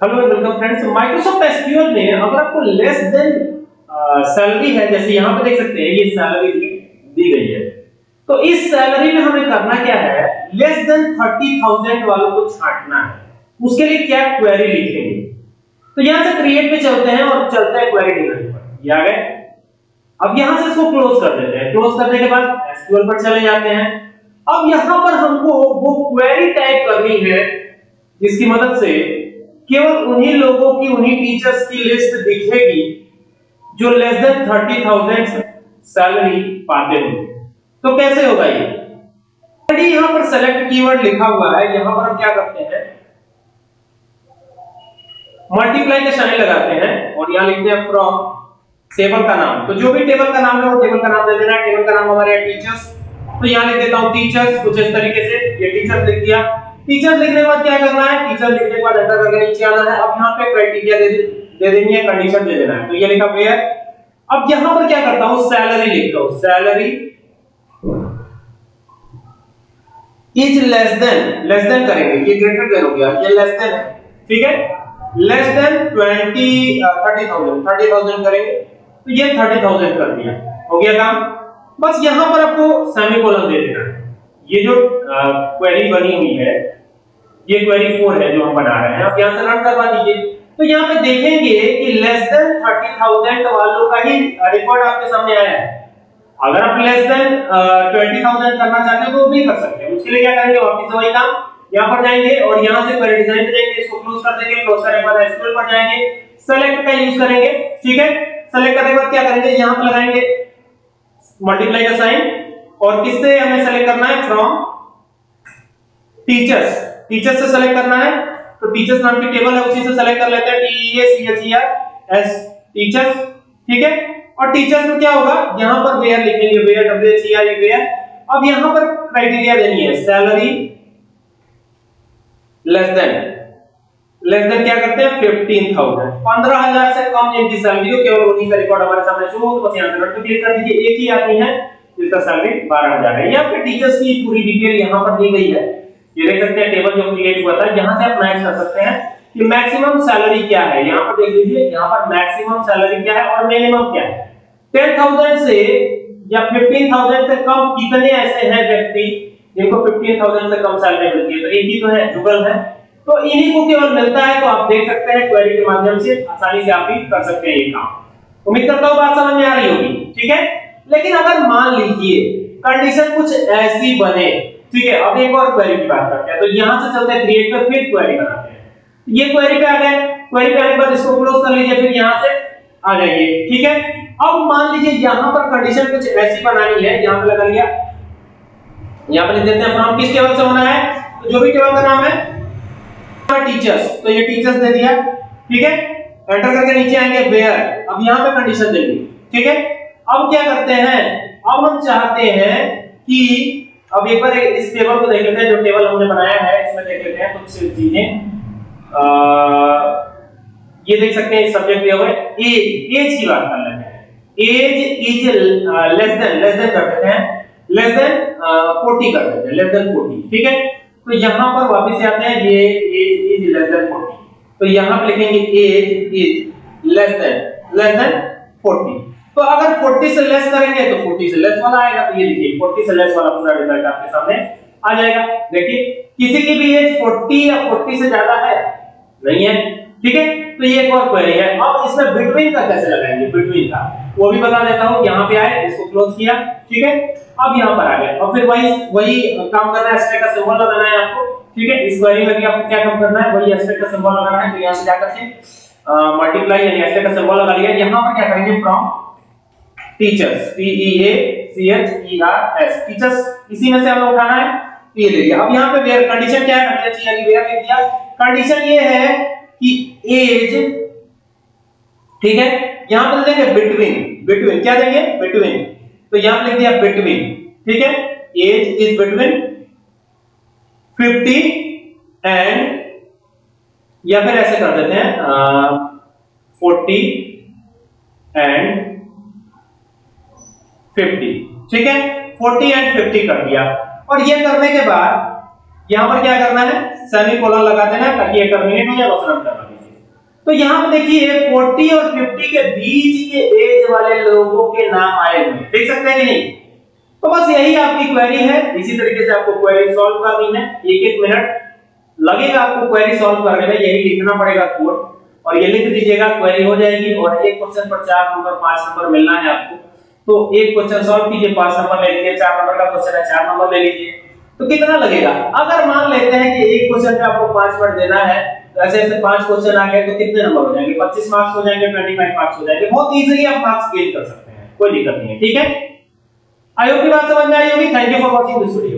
Hello and welcome friends Microsoft SQL में अगर आपको लेस देन सैलरी है, जैसे यहाँ पे देख सकते हैं, ये सैलरी दी गई है। तो इस सैलरी में हमें करना क्या है? लेस देन 30000 वालों को छांटना है। उसके लिए क्या क्वेरी लिखेंगे? तो यहाँ से क्रिएट पे चलते हैं और चलते हैं क्वेरी डिज़ाइन पर। ये आ गए। अब यहाँ से इसको क्लोज कर देते हैं। क्लोज करने के बाद एसक्यूएल पर चले जाते हैं। अब यहाँ पर हमको वो क्वेरी टाइप करनी है, जिसकी मदद से केवल उन्हीं लोगों की, उन्हीं टीचर्स की लिस्ट दिखेगी जो less than thirty thousand salary पाते होंगे। तो कैसे होगा ये? ऑलरेडी यहाँ पर सेलेक्ट कीवर्ड लिखा हुआ है, यहाँ पर हम क्या करते हैं? मल्टीप्लाई के साइन लगाते हैं और यहाँ लिखते हैं फ्रॉम टेबल का नाम। तो जो भी टेबल का नाम है, वो टेबल का नाम दे देना टेबल का नाम हमारे टीचर्स तो यहाँ लिख देता हूँ टीचर्स कुछ इस तरीके से। ये टीचर्स लिख दिया। टीचर लिखने के बाद क्या करना है? टीचर लिखने के बाद एंटर करके नीचे आना है। अब यहाँ पे क्राइटेरिया दे दे देनी है कंडीशन दे देना है। तो ये लिखा वेयर अब यहाँ पर क्या करता हूँ? सैलरी लिखता हूँ। Salary is less than less than करेंगे। ये ग्रेटर देन हो गया। ये लेस देन है। ठीक है? लेस देन 20 30000 30000 करेंगे। तो ये 30000 कर दिया। हो गया काम? बस यहाँ पर आपको सेमीकोलन दे देना है। ये जो क्वेरी बनी हुई है ये क्वेरी 4 है जो हम बना रहे हैं। आप यहाँ से रन करवा दीजिए। तो यहाँ पे देखेंगे कि लेस देन 30000 वालों का ही रिकॉर्ड आपके सामने आया है। अगर आप लेस देन ट्वेंटी थाउज़ेंड करना चाहते हो तो भी कर सकते हैं। उसके लिए क्या करेंगे, वापस वही काम यहाँ पर जाएँगे और यहाँ से क्वेरी डिज़ाइन पे जाएँगे, इसको क्लोज कर देंगे क्लोज करने के बाद एसक्यूएल पर जाएँगे सेलेक्ट का यूज़ करेंगे, ठीक है? सेलेक्ट करने के बाद क्या करेंगे, यहाँ पर लगाएँगे मल्टीप्लाई का साइन और किससे हमें सेलेक्ट करना है? फ्रॉम टीचर्स टीचर्स से सेलेक्ट करना है तो टीचर्स नाम की टेबल है, उसी से सेलेक्ट कर लेते हैं T E A C H E R S teachers ठीक है? और टीचर्स में क्या होगा? यहाँ पर वेयर लिखेंगे where W H E R where अब यहाँ पर क्राइटेरिया देनी है salary less than less than क्या करते हैं? 15000 15000 से कम जिनकी सैलरी हो, केवल उन्हीं का रिकॉर्ड हमारे सामने शो हो तो बस यहाँ से बटन क्लिक कर दीजिए, एक ही आदमी है जिसका सैलरी 12000 है। यहाँ पे टीचर्स की पूरी डिटेल यहाँ पर दी गई है। ये देख सकते हैं टेबल जो क्रिएट हुआ था यहाँ से आप मैच कर सकते हैं कि मैक्सिमम सैलरी क्या है। यहाँ पर देख लीजिए, यहाँ पर मैक्सिमम सैलरी क्या है और मिनिमम क्या है। 10000 से या 15000 से कम कितने ऐसे हैं व्यक्ति जिनको 15000 से कम सैलरी मिलती है? तो एक ही तो है, जुगल है। तो इन्हीं को केवल मिलता है तो आप देख सकते हैं क्वेरी के माध्यम से आसानी से आप भी कर सकते हैं ये काम। उम्मीद करता हूँ बात समझ में आ रही होगी, ठीक है? लेकिन अगर मान लीजिए कंडीशन कुछ ऐसी बने ठीक है अब एक और क्वेरी की बात करते हैं। तो यहाँ से चलते हैं क्रिएट पर फिर क्वेरी बनाते हैं। ये क्वेरी पे आ गए। क्वेरी पे आने के बाद इसको क्लोज कर लीजिए, फिर यहाँ से आ जाइए। ठीक है? अब मान लीजिए यहाँ पर कंडीशन कुछ ऐसी बनानी है, यहाँ पे लगा लिया। यहाँ पे लिख देते हैं फ्रॉम किस टेबल से होना है? तो जो भी टेबल का नाम है टीचर्स तो ये टीचर्स दे दिया। ठीक है? एंटर करके नीचे आएँगे वेयर अब यहाँ पे कंडीशन देंगे ठीक है? अब क्या करते हैं? अब हम चाहते हैं कि अब एक बार इस टेबल को देख लेते हैं, जो टेबल हमने बनाया है, इसमें देख लेते हैं कुछ चीज़ें। ये देख सकते हैं सब्जेक्ट दिया हुआ है एज एज की बात कर लेते हैं। Age is less than less than कर देते हैं। लेस देन 40 कर देते हैं लेस देन 40 ठीक है? तो यहाँ पर वापस आते हैं, ये एज इज़ लेस देन 40 तो यहाँ पे लिखेंगे age is less than less than 40 तो अगर 40 से लेस करेंगे तो 40 से लेस वाला आएगा। तो ये देखिए 40 से लेस वाला पूरा रिज़ल्ट आपके सामने आ जाएगा। देखिए, किसी की भी एज 40 या 40 से ज़्यादा है, नहीं है, ठीक है? तो ये एक और क्वेरी है। अब इसमें बिटवीन का कैसे लगाएँगे? बिटवीन का। वो भी बता देता हूँ, यहाँ पे आए, इसको क्लोज किया, ठीक है? अब यहाँ पर आ गए। और फिर वही वही काम करना है एस्टेक का सिंबल लगाना है आपको, ठीक है? इस क्वेरी में भी आपको क्या काम करना है? वही एस्टेक का सिंबल लगाना है तो यहाँ से जाकर के मल्टीप्लाई यानी एस्टेक का सिंबल लगा लिया। यहाँ पर क्या करेंगे? From teachers T A C H E R S teachers इसी में से हमें उठाना है। ये ले लिया अब यहाँ पे वेयर कंडीशन क्या है? हमने चाहिए वेयर लिख दिया। कंडीशन ये है कि एज ठीक है? यहाँ पर देंगे बिटवीन बिटवीन क्या देंगे बिटवीन तो यहाँ पे लिख दिया बिटवीन ठीक है? एज इज़ बिटवीन 50 एंड या फिर ऐसे कर देते हैं फोर्टी एंड 50 ठीक है? 40 एंड 50 कर दिया। और ये करने के बाद, यहाँ पर क्या करना है? सेमीकोलन लगा देना ताकि ये टर्मिनेट हो जाए, बस रन करना तो यहाँ पे देखिए 40 और 50 के बीच के एज वाले लोगों के नाम आए हुए देख सकते हैं कि नहीं? तो बस यही आपकी क्वेरी है। इसी तरीके से आपको क्वेरी सॉल्व करनी है। एक एक मिनट लगेगा आपको क्वेरी सॉल्व करने में। यही लिखना पड़ेगा कोड और ये लिख दीजिएगा क्वेरी हो जाएगी और एक क्वेश्चन पर चार नंबर पाँच नंबर मिलना है आपको। तो एक क्वेश्चन सॉल्व कीजिए, पाँच नंबर ले लीजिए, चार नंबर का क्वेश्चन है, चार नंबर ले लीजिए। तो कितना लगेगा? अगर मान लेते हैं कि एक क्वेश्चन पे आपको पाँच मिनट देना है तो ऐसे ऐसे पाँच क्वेश्चन आ गए तो कितने नंबर हो जाएँगे? 25 मार्क्स हो जाएँगे 25 मार्क्स हो जाएँगे। बहुत इजीली आप मार्क्स गेन कर सकते हैं, कोई दिक्कत नहीं है, ठीक है? आई होप की बात समझ में आई होगी? Thank you for watching this video